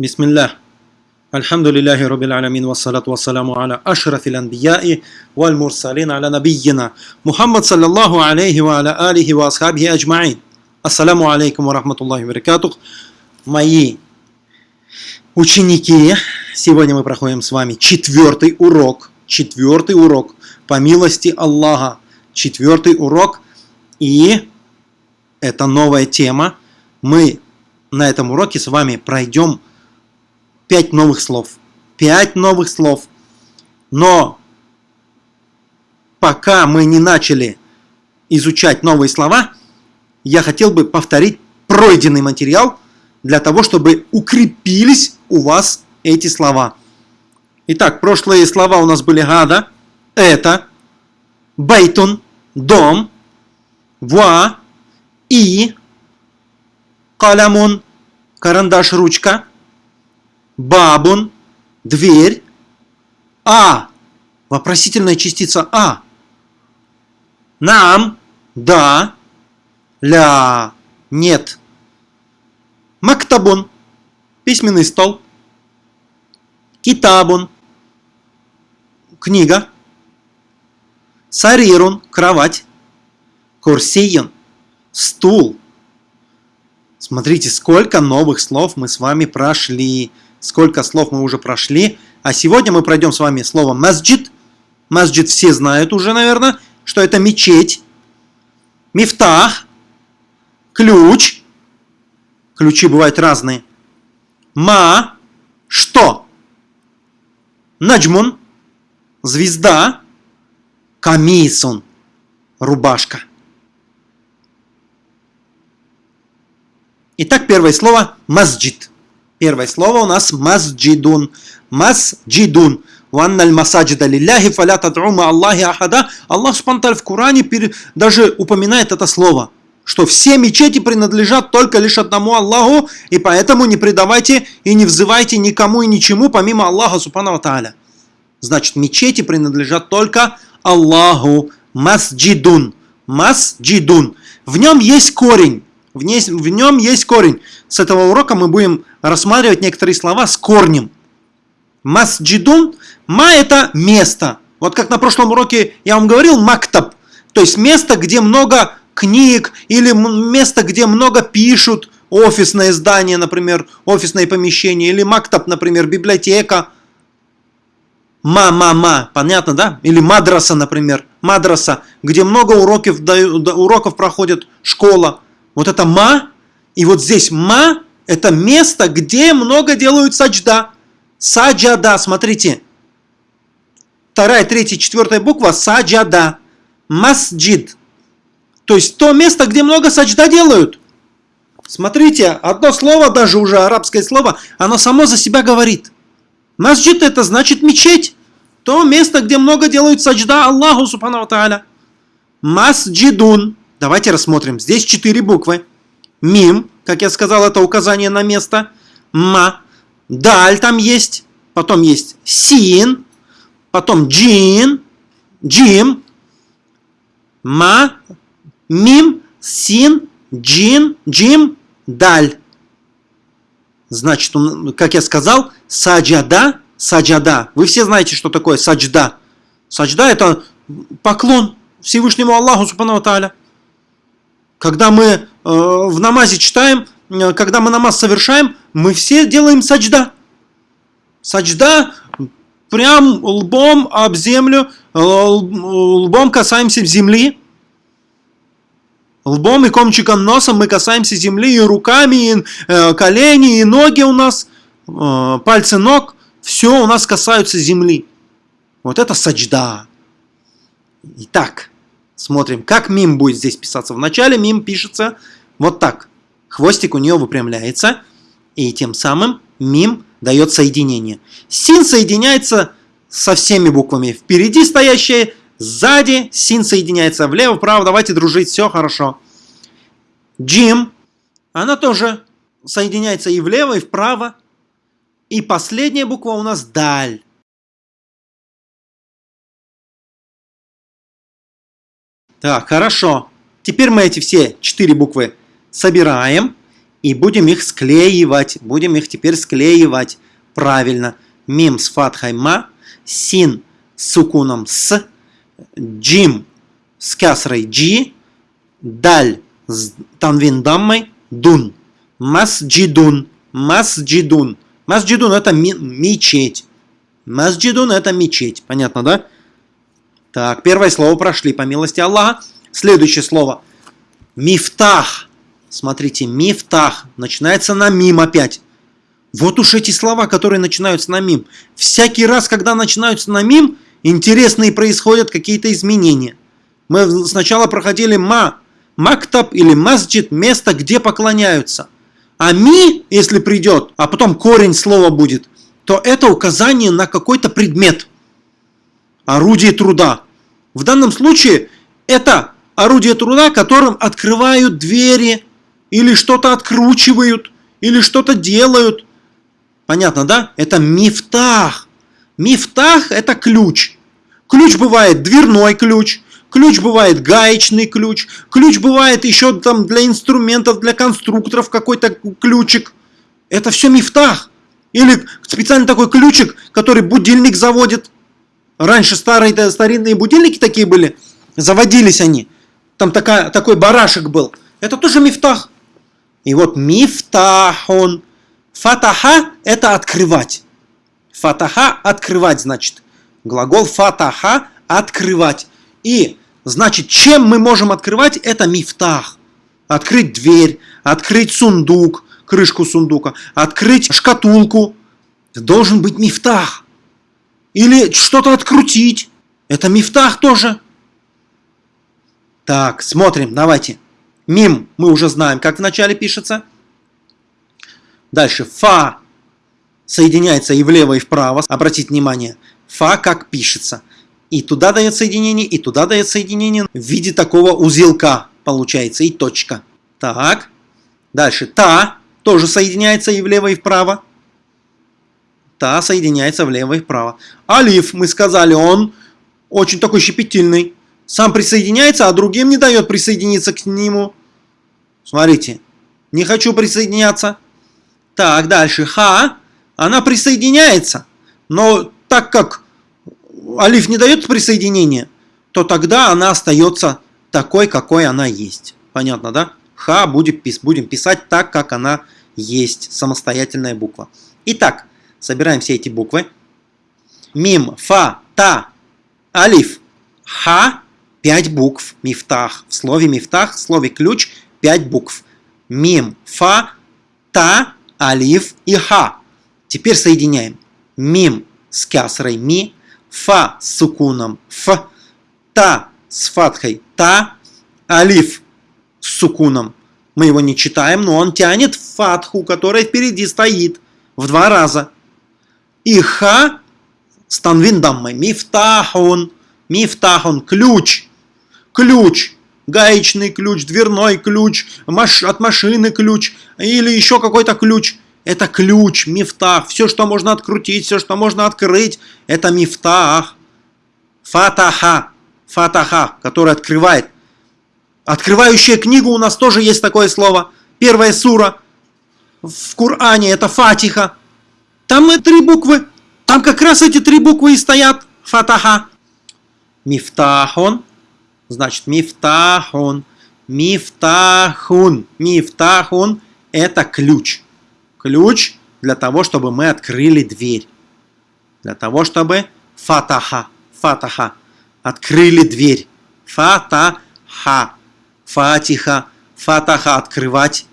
بسم الله الحمد لله رب العالمين والصلاة والسلام على أشرف الأنبياء والمرسلين على نبينا محمد صلى الله عليه وعلى آله وأصحابه أجمعين السلام عليكم ورحمة الله وبركاته Мои ученики, сегодня мы проходим с вами четвертый урок, четвертый урок по милости Аллаха, четвертый урок, и это новая тема. Мы на этом уроке с вами пройдем пять новых слов. Пять новых слов. Но пока мы не начали изучать новые слова, я хотел бы повторить пройденный материал для того, чтобы укрепились у вас эти слова. Итак, прошлые слова у нас были гада, это, байтун, дом, ва, и, калямун, карандаш, ручка, бабун, дверь, а, вопросительная частица а, нам, да, ля, нет, мактабун, письменный стол, китабун, книга, сарирун, кровать, курсиюн, стул. Смотрите, сколько новых слов мы с вами прошли сколько слов мы уже прошли. А сегодня мы пройдем с вами слово масджид. Масджид все знают уже, наверное, что это мечеть. Мифтах. Ключ. Ключи бывают разные. Ма. Что? Наджмун. Звезда. Камисун. Рубашка. Итак, первое слово масджид. Первое слово у нас масджидун. Масджидун. Ванналь масаджида лилляхи фаля тад'ума Аллахи ахада. Аллах Субтитры в Коране даже упоминает это слово. Что все мечети принадлежат только лишь одному Аллаху, и поэтому не предавайте и не взывайте никому и ничему, помимо Аллаха Субхану Тааля. Значит, мечети принадлежат только Аллаху. Масджидун. Масджидун. В нем есть корень. В, ней, в нем есть корень. С этого урока мы будем рассматривать некоторые слова с корнем. Масджидун. Ма это место. Вот как на прошлом уроке я вам говорил, мактаб. То есть место, где много книг или место, где много пишут. Офисное здание, например, офисное помещение. Или мактаб, например, библиотека. Ма-ма-ма, понятно, да? Или мадраса, например. Мадраса, где много уроков, уроков проходит школа. Вот это ма, и вот здесь ма, это место, где много делают саджда. Саджада, смотрите. Вторая, третья, четвертая буква саджада. Масджид. То есть то место, где много саджда делают. Смотрите, одно слово, даже уже арабское слово, оно само за себя говорит. Масджид это значит мечеть. То место, где много делают саджда Аллаху Субхану Тааля. Масджидун. Давайте рассмотрим. Здесь четыре буквы. Мим, как я сказал, это указание на место. Ма. Даль там есть. Потом есть син. Потом джин. Джим. Ма. Мим. Син. Джин. Джим. Даль. Значит, как я сказал, саджада. Саджада. Вы все знаете, что такое саджда. Саджда это поклон Всевышнему Аллаху Субхану Тааля. Когда мы э, в намазе читаем, э, когда мы намаз совершаем, мы все делаем саджда. Саджда прям лбом об землю, э, лбом касаемся земли. Лбом и комчиком носа мы касаемся земли, и руками, и э, колени, и ноги у нас, пальцы ног, все у нас касаются земли. Вот это саджда. Итак, Смотрим, как мим будет здесь писаться. Вначале мим пишется вот так. Хвостик у нее выпрямляется, и тем самым мим дает соединение. Син соединяется со всеми буквами. Впереди стоящие, сзади, син соединяется влево, вправо. Давайте дружить, все хорошо. Джим, она тоже соединяется и влево, и вправо. И последняя буква у нас даль. Так, хорошо. Теперь мы эти все четыре буквы собираем И будем их склеивать. Будем их теперь склеивать. Правильно. Мим с фатхой ма, син с сукуном с, джим с кясрой джи, даль с танвин даммой, дун. Масджидун. Масджидун. Масджидун это мечеть. Масджидун это мечеть. Понятно, да? Так, первое слово прошли, по милости Аллаха. Следующее слово. Мифтах. Смотрите, мифтах. Начинается на мим опять. Вот уж эти слова, которые начинаются на мим. Всякий раз, когда начинаются на мим, интересные происходят какие-то изменения. Мы сначала проходили ма, мактаб или масджид, место, где поклоняются. А ми, если придет, а потом корень слова будет, то это указание на какой-то предмет. Орудие труда. В данном случае это орудие труда, которым открывают двери, или что-то откручивают, или что-то делают. Понятно, да? Это мифтах. Мифтах – это ключ. Ключ бывает дверной ключ, ключ бывает гаечный ключ, ключ бывает еще там для инструментов, для конструкторов какой-то ключик. Это все мифтах. Или специально такой ключик, который будильник заводит. Раньше старые старинные будильники такие были, заводились они. Там такая, такой барашек был. Это тоже мифтах. И вот мифтахон. Фатаха – это открывать. Фатаха – открывать, значит. Глагол фатаха – открывать. И, значит, чем мы можем открывать? Это мифтах. Открыть дверь, открыть сундук, крышку сундука, открыть шкатулку. Должен быть мифтах. Или что-то открутить. Это мифтах тоже. Так, смотрим, давайте. Мим мы уже знаем, как вначале пишется. Дальше фа соединяется и влево, и вправо. Обратите внимание, фа как пишется. И туда дает соединение, и туда дает соединение в виде такого узелка получается, и точка. Так, дальше та тоже соединяется и влево, и вправо. Та соединяется влево и вправо. Алиф, мы сказали, он очень такой щепетильный. Сам присоединяется, а другим не дает присоединиться к нему. Смотрите, не хочу присоединяться. Так, дальше. Ха, она присоединяется. Но так как алиф не дает присоединения, то тогда она остается такой, какой она есть. Понятно, да? Ха будем, будем писать так, как она есть. Самостоятельная буква. Итак, собираем все эти буквы. Мим, фа, та, алиф, ха. Пять букв. Мифтах. В слове мифтах, в слове ключ, пять букв. Мим, фа, та, алиф и ха. Теперь соединяем. Мим с кясрой ми, фа с сукуном ф, та с фатхой та, алиф с сукуном. Мы его не читаем, но он тянет фатху, которая впереди стоит в два раза. И ха с. Мифтахун. Мифтахун. Ключ. Ключ гаечный ключ, дверной ключ, маш от машины ключ или еще какой-то ключ. Это ключ, мифтах. Все, что можно открутить, все, что можно открыть, это мифтах. Фатаха. Фатаха, который открывает. Открывающая книгу у нас тоже есть такое слово. Первая сура в Коране это Фатиха. Там три буквы. Там как раз эти три буквы и стоят. Фатаха. Мифтахон Значит, мифтахун. Мифтахун. Мифтахун – это ключ. Ключ для того, чтобы мы открыли дверь. Для того, чтобы фатаха, фатаха, открыли дверь. Фатаха, фатиха, фатаха, открывать.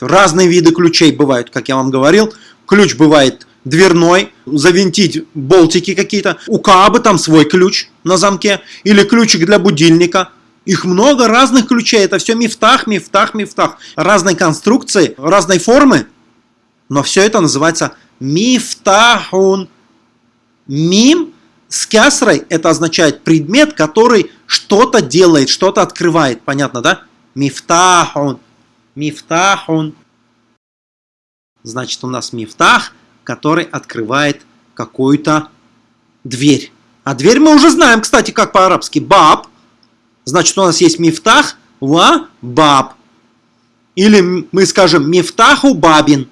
Разные виды ключей бывают, как я вам говорил. Ключ бывает дверной, завинтить болтики какие-то. У Каабы там свой ключ на замке. Или ключик для будильника. Их много разных ключей. Это все мифтах, мифтах, мифтах. Разной конструкции, разной формы. Но все это называется мифтахун. Мим с кясрой это означает предмет, который что-то делает, что-то открывает. Понятно, да? Мифтахун. Мифтахун. Значит, у нас мифтах – который открывает какую-то дверь. А дверь мы уже знаем, кстати, как по-арабски. Баб. Значит, у нас есть мифтах ва баб. Или мы скажем мифтаху бабин.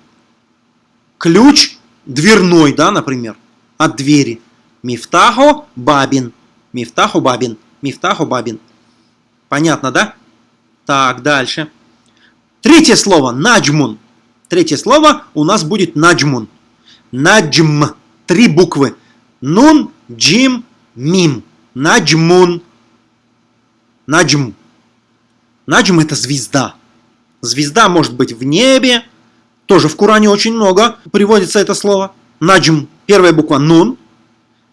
Ключ дверной, да, например, от двери. Мифтаху бабин. Мифтаху бабин. Мифтаху бабин. Понятно, да? Так, дальше. Третье слово. Наджмун. Третье слово у нас будет наджмун. Наджм. Три буквы. Нун, джим, мим. Наджмун. Наджм. Наджм это звезда. Звезда может быть в небе. Тоже в Коране очень много приводится это слово. Наджм. Первая буква нун.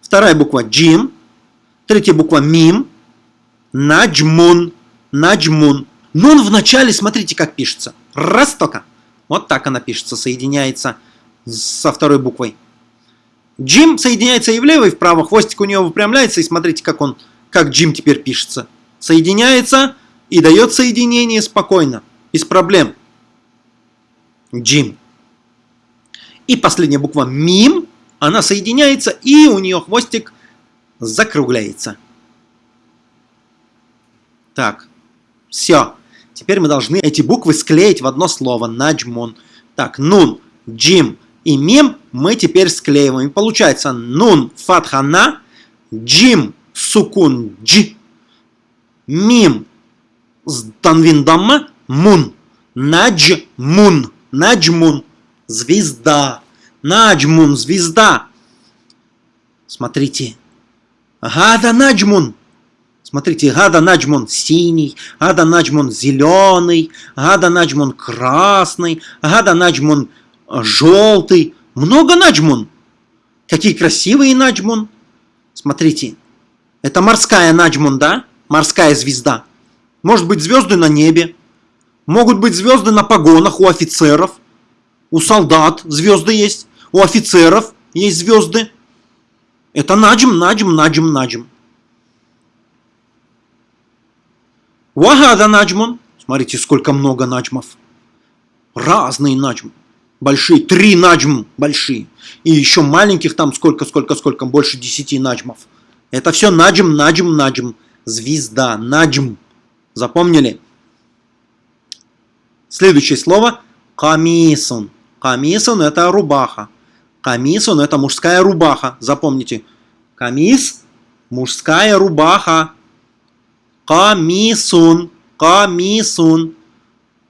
Вторая буква джим. Третья буква мим. Наджмун. Наджмун. Нун в начале, смотрите, как пишется. Раз только. Вот так она пишется, соединяется со второй буквой. Джим соединяется и влево, и вправо. Хвостик у него выпрямляется, и смотрите, как он, как Джим теперь пишется. Соединяется и дает соединение спокойно, без проблем. Джим. И последняя буква Мим, она соединяется, и у нее хвостик закругляется. Так, все. Теперь мы должны эти буквы склеить в одно слово. Наджмун. Так, нун, джим и мим мы теперь склеиваем. Получается нун фатхана, джим сукун дж, мим танвин дамма, мун. Наджмун. Наджмун. Звезда. Наджмун. Звезда. Смотрите. Гада наджмун. Смотрите, Гада Наджмон синий, Гада Наджмон зеленый, Гада Наджмон красный, Гада Наджмон э, желтый. Много Наджмон. Какие красивые Наджмон. Смотрите, это морская Наджмон, да? Морская звезда. Может быть звезды на небе. Могут быть звезды на погонах у офицеров. У солдат звезды есть. У офицеров есть звезды. Это наджм, наджм, наджм, наджм. Вагада наджмун. Смотрите, сколько много наджмов. Разные наджмы. Большие. Три наджм большие. И еще маленьких там сколько, сколько, сколько. Больше десяти наджмов. Это все наджм, наджм, наджм. Звезда. Наджм. Запомнили? Следующее слово. Камисун. Камисун это рубаха. Камисун это мужская рубаха. Запомните. Камис – мужская рубаха. Камисун. Камисун.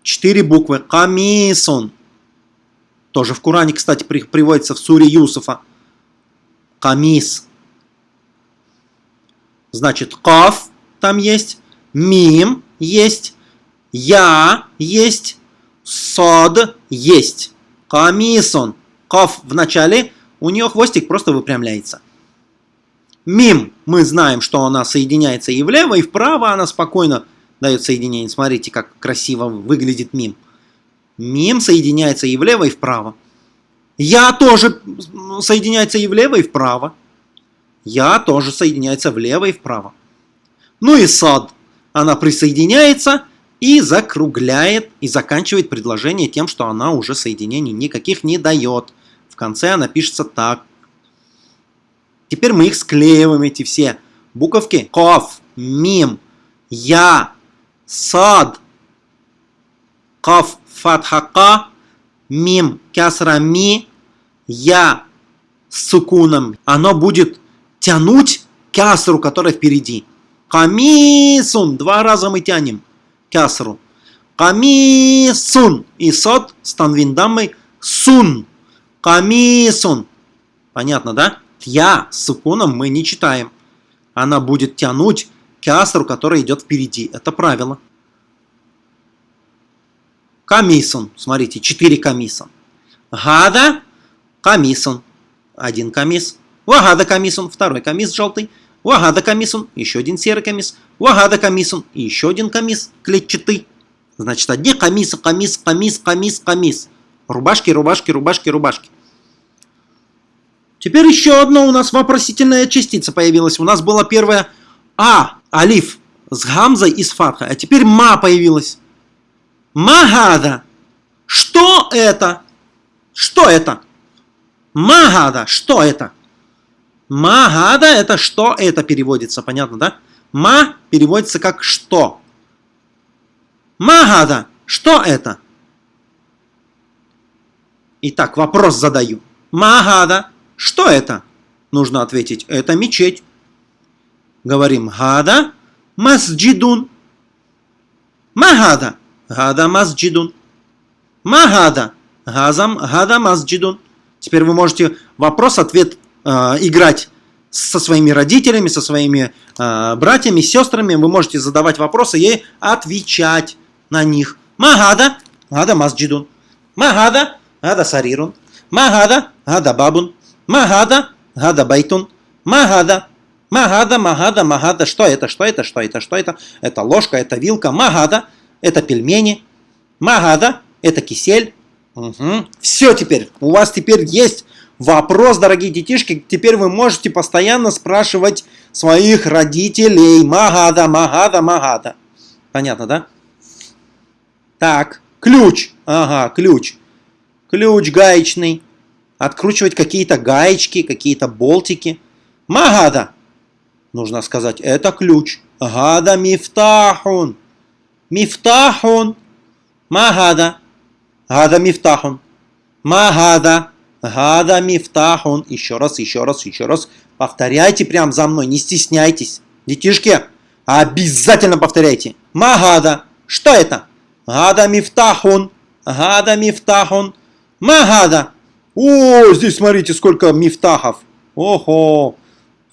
Четыре буквы. Камисун. Тоже в Коране, кстати, приводится в суре Юсуфа. Камис. Значит, каф там есть, мим есть, я есть, сод есть. Камисон. Каф в начале, у нее хвостик просто выпрямляется. Мим, мы знаем, что она соединяется и влево, и вправо она спокойно дает соединение. Смотрите, как красиво выглядит мим. Мим соединяется и влево, и вправо. Я тоже соединяется и влево, и вправо. Я тоже соединяется влево и вправо. Ну и сад. Она присоединяется и закругляет, и заканчивает предложение тем, что она уже соединений никаких не дает. В конце она пишется так. Теперь мы их склеиваем, эти все буковки. Каф, мим, я, сад, каф, фатхака, мим, кясра, ми, я с сукуном. Оно будет тянуть кясру, которая впереди. Камисун. Два раза мы тянем кясру. Камисун. И сад с танвиндамой сун. Камисун. Понятно, да? Я с сукуном мы не читаем. Она будет тянуть к асру, который идет впереди. Это правило. Камисон. Смотрите, 4 камисон. Гада камисон. Один камис. Вагада камисон. Второй камис желтый. Вагада камисон. Еще один серый камис. Вагада камисон. И еще один камис клетчатый. Значит, одни камисы, камис, камис, камис, камис. Рубашки, рубашки, рубашки, рубашки. Теперь еще одна у нас вопросительная частица появилась. У нас была первая А, алиф, с гамзой и с фатхой. А теперь ма появилась. Магада. Что это? Что это? Магада. Что это? Магада это что это переводится, понятно, да? Ма переводится как что. Магада. Что это? Итак, вопрос задаю. Магада. Что это? Нужно ответить. Это мечеть. Говорим гада масджидун. Магада. Гада масджидун. Магада. Газам гада масджидун. Теперь вы можете вопрос-ответ э, играть со своими родителями, со своими э, братьями, сестрами. Вы можете задавать вопросы и отвечать на них. Магада. Гада масджидун. Магада. Гада сарирун. Магада. Гада бабун. Магада. Гада байтун. Магада. Магада, магада, магада. Что это, что это, что это, что это? Это ложка, это вилка. ما هذا. Это пельмени. ما هذا. Это кисель. Угу. Все теперь. У вас теперь есть вопрос, дорогие детишки. Теперь вы можете постоянно спрашивать своих родителей. ما هذا, ما هذا, ما هذا. Понятно, да? Так, ключ. Ага, ключ. Ключ гаечный. Откручивать какие-то гаечки, какие-то болтики. Магада. Нужно сказать, это ключ. Гада мифтахун. Мифтахун. Магада. Гада мифтахун. Магада. Гада мифтахун. Еще раз, еще раз, еще раз. Повторяйте прям за мной, не стесняйтесь. Детишки, обязательно повторяйте. Магада. Что это? Гада мифтахун. Гада мифтахун. Магада. О, здесь смотрите, сколько мифтахов. Ого.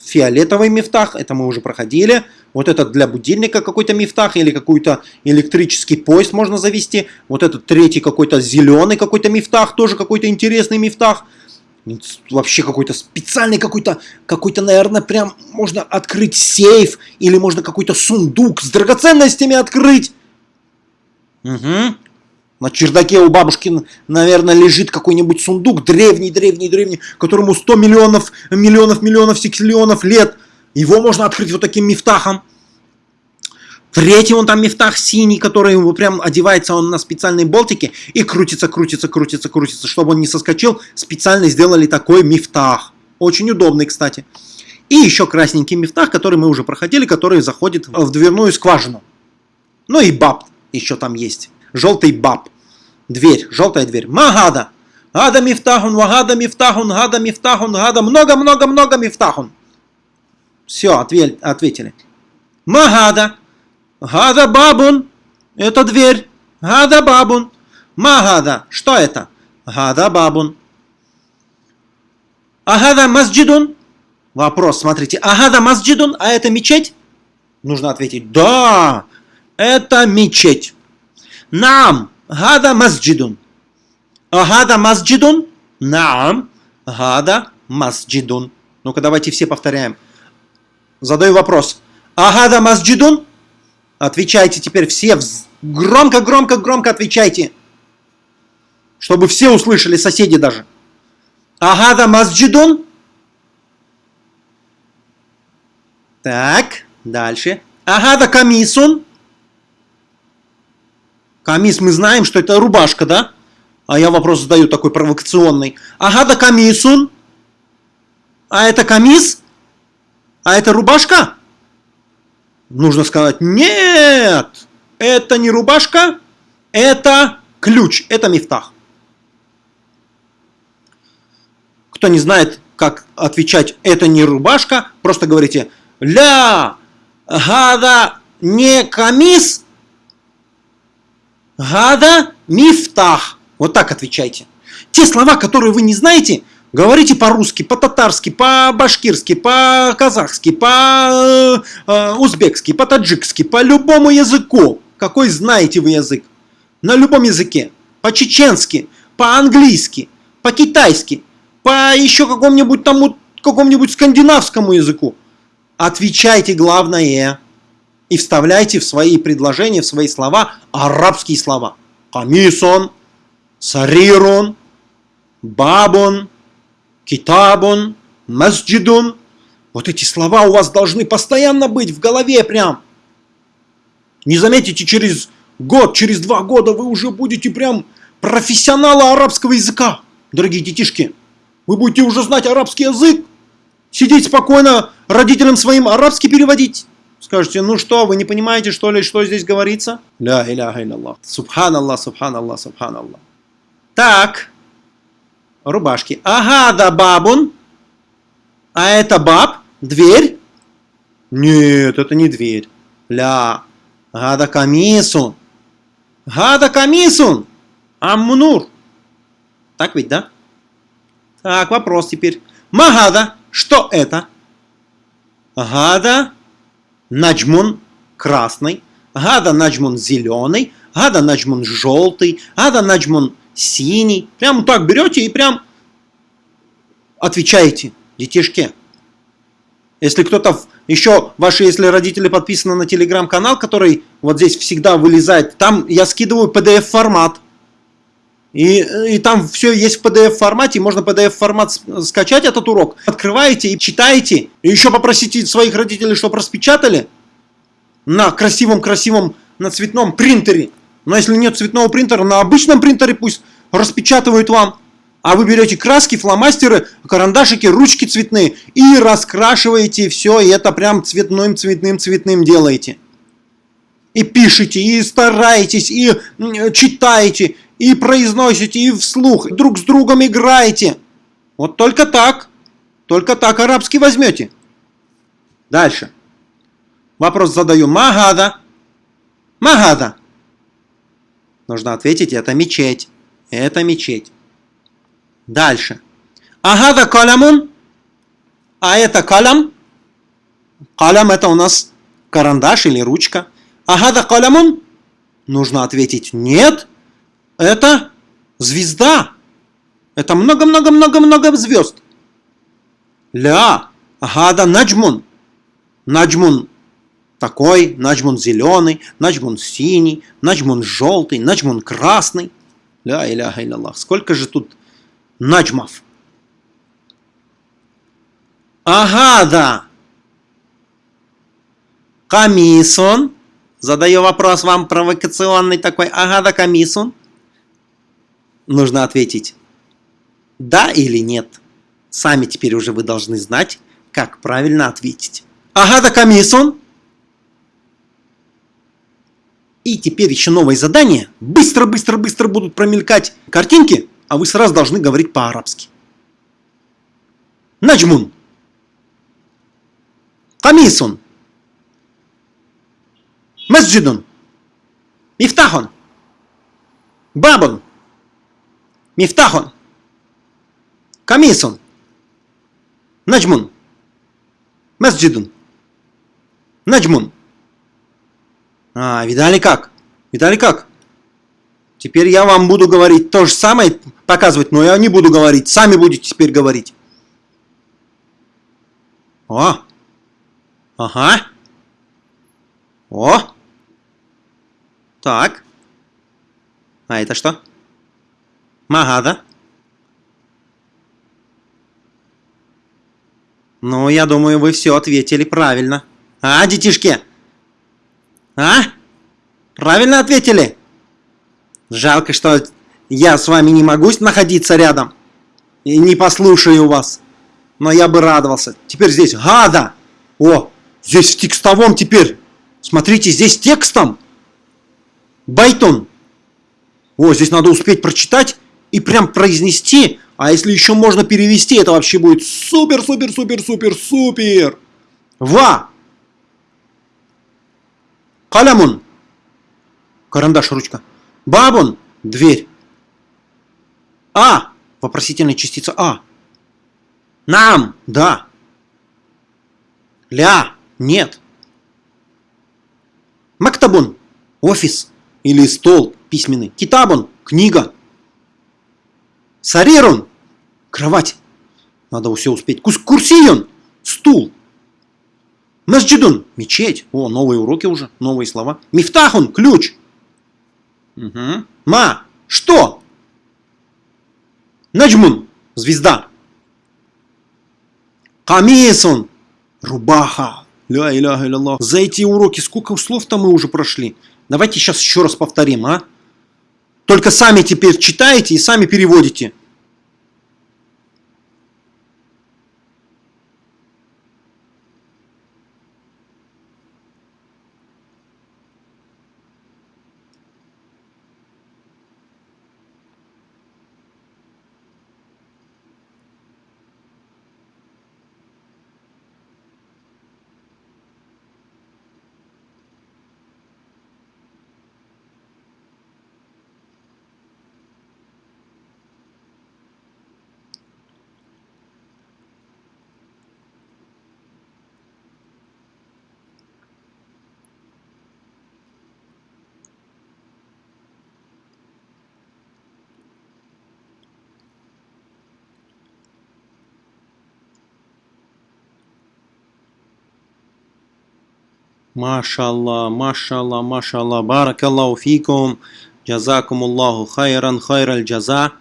Фиолетовый мифтах, это мы уже проходили. Вот этот для будильника какой-то мифтах или какой-то электрический поезд можно завести. Вот этот третий какой-то зеленый какой-то мифтах, тоже какой-то интересный мифтах. Вообще какой-то специальный какой-то, какой-то, наверное, прям можно открыть сейф или можно какой-то сундук с драгоценностями открыть. Угу. На чердаке у бабушки, наверное, лежит какой-нибудь сундук древний, древний, древний, которому 100 миллионов, миллионов, миллионов, сексиллионов лет. Его можно открыть вот таким мифтахом. Третий он там мифтах синий, который прям одевается он на специальные болтики и крутится, крутится, крутится, крутится. Чтобы он не соскочил, специально сделали такой мифтах. Очень удобный, кстати. И еще красненький мифтах, который мы уже проходили, который заходит в дверную скважину. Ну и баб еще там есть желтый баб. Дверь, желтая дверь. Магада. Гада мифтахун, вагада мифтахун, гада мифтахун, гада. Много-много-много мифтахун. Все, ответили. Магада. Гада бабун. Это дверь. Гада бабун. Магада. Что это? Гада бабун. Агада масджидун. Вопрос, смотрите. Агада масджидун, а это мечеть? Нужно ответить. Да, это мечеть. Наам, гада масджидун. Гада масджидун? Наам, гада масджидун. Ну-ка, давайте все повторяем. Задаю вопрос. Агада масджидун? Отвечайте теперь все. Громко, громко, громко отвечайте. Чтобы все услышали, соседи даже. Агада масджидун? Так, дальше. Агада камисун? Камис мы знаем, что это рубашка, да? А я вопрос задаю такой провокационный. Ага, да камисун. А это камис? А это рубашка? Нужно сказать, нет, это не рубашка, это ключ, это мифтах. Кто не знает, как отвечать, это не рубашка, просто говорите, ля, гада, не камис, Гада мифтах. Вот так отвечайте. Те слова, которые вы не знаете, говорите по-русски, по-татарски, по-башкирски, по-казахски, по-узбекски, по-таджикски, по любому языку. Какой знаете вы язык? На любом языке. По-чеченски, по-английски, по-китайски, по еще какому-нибудь тому, какому-нибудь скандинавскому языку. Отвечайте главное и вставляйте в свои предложения, в свои слова арабские слова. Камисон, сарирун, бабун, китабун, масджидун. Вот эти слова у вас должны постоянно быть в голове прям. Не заметите, через год, через два года вы уже будете прям профессионалы арабского языка, дорогие детишки. Вы будете уже знать арабский язык, сидеть спокойно, родителям своим арабский переводить. Скажете, ну что, вы не понимаете, что ли, что здесь говорится? Ля иляха илlallah. Субханаллах, субханаллах, субханаллах. Так, рубашки. Агада бабун. А это баб? Дверь? Нет, это не дверь. Ля. Гада камисун. Гада камисун. Амнур. Так ведь, да? Так, вопрос теперь. Магада. Что это? Гада. Наджмун. Красный. Гада наджмун зеленый. Гада наджмун желтый. Гада наджмун синий. Прям так берете и прям отвечаете детишки. Если кто-то еще, ваши, если родители подписаны на телеграм-канал, который вот здесь всегда вылезает, там я скидываю PDF-формат. И, и там все есть в PDF-формате, можно PDF-формат скачать этот урок. Открываете и читаете. И еще попросите своих родителей, чтобы распечатали на красивом-красивом, на цветном принтере. Но если нет цветного принтера, на обычном принтере пусть распечатывают вам. А вы берете краски, фломастеры, карандашики, ручки цветные и раскрашиваете все, и это прям цветным, цветным, цветным делаете. И пишите, и стараетесь, и читаете, и произносите, и вслух, друг с другом играете. Вот только так, только так арабский возьмете. Дальше. Вопрос задаю. Магада. Магада. Нужно ответить, это мечеть. Это мечеть. Дальше. Агада калямун. А это калям. Калям это у нас карандаш или ручка. Агада калямун. Нужно ответить нет. Это звезда. Это много-много-много-много звезд. Ля. Агада наджмун. Наджмун такой, наджмун зеленый, наджмун синий, наджмун желтый, наджмун красный. Ля иляха Аллах. Сколько же тут наджмов? Ага, да. Камисон. Задаю вопрос вам провокационный такой. Ага, да, камисон. Нужно ответить да или нет. Сами теперь уже вы должны знать, как правильно ответить. Ага, да, камисон. И теперь еще новое задание. Быстро-быстро-быстро будут промелькать картинки, а вы сразу должны говорить по-арабски. Наджмун. Камисун. Масджидун. Мифтахон. Бабун. Мифтахон. Камисун. Наджмун. Масджидун. Наджмун. А, видали как? Видали как? Теперь я вам буду говорить то же самое, показывать, но я не буду говорить. Сами будете теперь говорить. О! Ага. О! Так. А это что? Магада. Ну, я думаю, вы все ответили правильно. А, детишки? А? Правильно ответили? Жалко, что я с вами не могу находиться рядом. И не послушаю вас. Но я бы радовался. Теперь здесь гада. О, здесь в текстовом теперь. Смотрите, здесь текстом. Байтон. О, здесь надо успеть прочитать и прям произнести. А если еще можно перевести, это вообще будет супер, супер, супер, супер, супер. Ва. Калямун. Карандаш, ручка. Бабун. Дверь. А. Вопросительная частица А. Нам. Да. Ля. Нет. Мактабун. Офис. Или стол письменный. Китабун. Книга. Сарирун. Кровать. Надо все успеть. Курсион. Стул. Масджидун – мечеть. О, новые уроки уже, новые слова. Мифтахун – ключ. Угу. Ма – что? Наджмун – звезда. Камисун – рубаха. Ля иляха илlallah. За эти уроки сколько слов-то мы уже прошли? Давайте сейчас еще раз повторим, а? Только сами теперь читаете и сами переводите. Машаллах, машаллах, машаллах. Баракаллаху фикум. Джазакум Аллаху хайран хайраль джаза.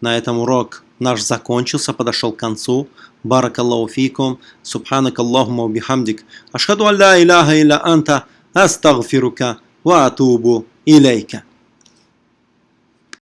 На этом урок наш закончился, подошел к концу. Баракаллаху фикум. Субханак Аллахума бихамдик. Ашхаду алла иляха илля анта. Астагфирука. Ва атубу илейка.